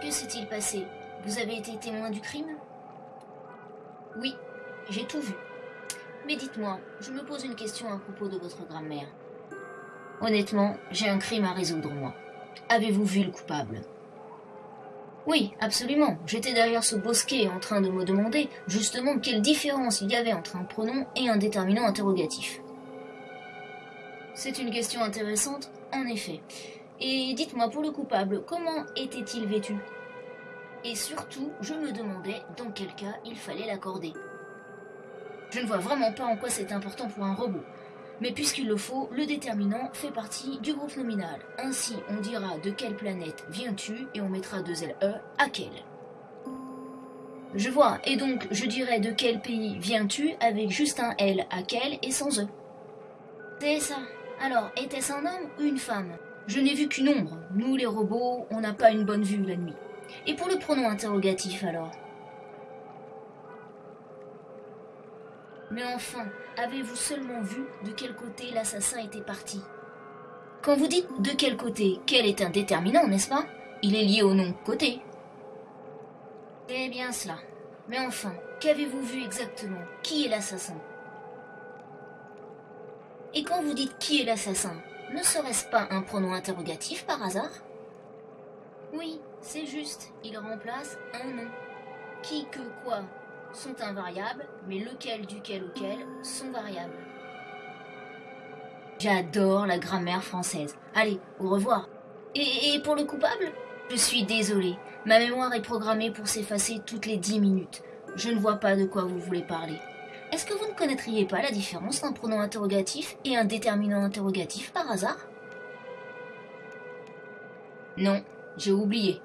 Que s'est-il passé? Vous avez été témoin du crime? Oui, j'ai tout vu. Mais dites-moi, je me pose une question à propos de votre grammaire. Honnêtement, j'ai un crime à résoudre, moi. Avez-vous vu le coupable? Oui, absolument. J'étais derrière ce bosquet en train de me demander justement quelle différence il y avait entre un pronom et un déterminant interrogatif. C'est une question intéressante, en effet. Et dites-moi pour le coupable, comment était-il vêtu? Et surtout, je me demandais dans quel cas il fallait l'accorder. Je ne vois vraiment pas en quoi c'est important pour un robot. Mais puisqu'il le faut, le déterminant fait partie du groupe nominal. Ainsi, on dira de quelle planète viens-tu et on mettra deux LE à quelle. Je vois, et donc je dirais de quel pays viens-tu avec juste un L à quel et sans E. C'est ça. Alors, était-ce un homme ou une femme? Je n'ai vu qu'une ombre. Nous, les robots, on n'a pas une bonne vue la nuit. Et pour le pronom interrogatif alors? Mais enfin, avez-vous seulement vu de quel côté l'assassin était parti? Quand vous dites de quel côté, quel est un déterminant, n'est-ce pas? Il est lié au nom côté. C'est bien cela. Mais enfin, qu'avez-vous vu exactement? Qui est l'assassin? Et quand vous dites qui est l'assassin, ne serait-ce pas un pronom interrogatif par hasard? Oui, c'est juste, il remplace un nom. Qui, que, quoi sont invariables, mais lequel, duquel, auquel sont variables. J'adore la grammaire française. Allez, au revoir. Et, pour le coupable? Je suis désolée. Ma mémoire est programmée pour s'effacer toutes les dix minutes. Je ne vois pas de quoi vous voulez parler. Est-ce que vous ne connaîtriez pas la différence d'un pronom interrogatif et un déterminant interrogatif par hasard? Non, j'ai oublié.